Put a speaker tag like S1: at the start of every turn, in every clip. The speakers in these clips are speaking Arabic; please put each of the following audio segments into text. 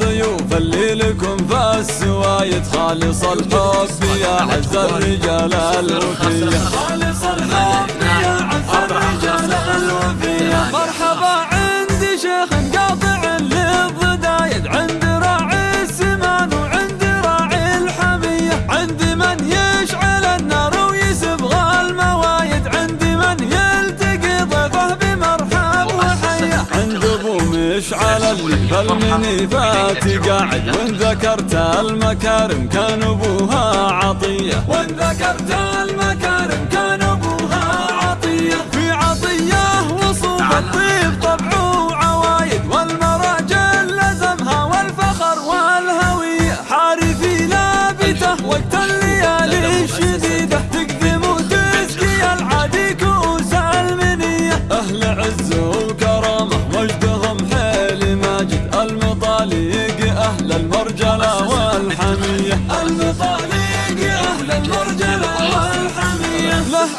S1: الضيوف اللي لكم في السوايد خالص الحب يا عز الرجال. الوفية مشعل اللي بالمنيفات قاعد. وإن ذكرت المكارم كان أبوها عطية. وإن ذكرت المكارم كان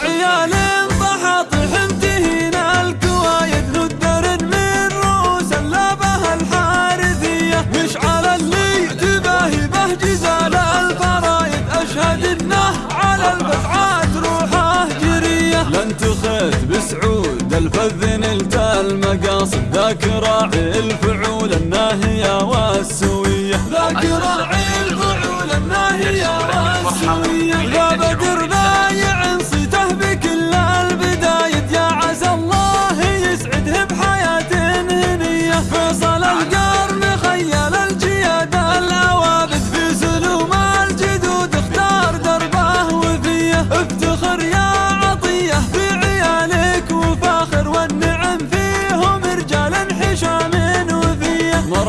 S1: عيال ضحاطح انتهين الكوايد من اللبه الحارثية. مشعل اللي تباهي به جزال الفرايد أشهد إنه على روحه جرية. بسعود الفذ نلت المقاصد ذاك راعي الفعول الناهية والسوية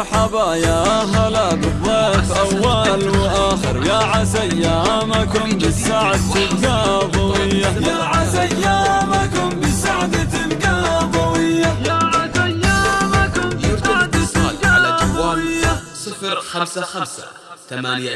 S1: مرحبا يا هلا بالضيف أول وآخر. يا عسى أيامكم بالسعد تبقى ضوية يا عسى أيامكم بالسعد تبقى ضوية يا عسى أيامكم بالسعد تبقى ضوية
S2: صفر خمسة خمسة ثمانية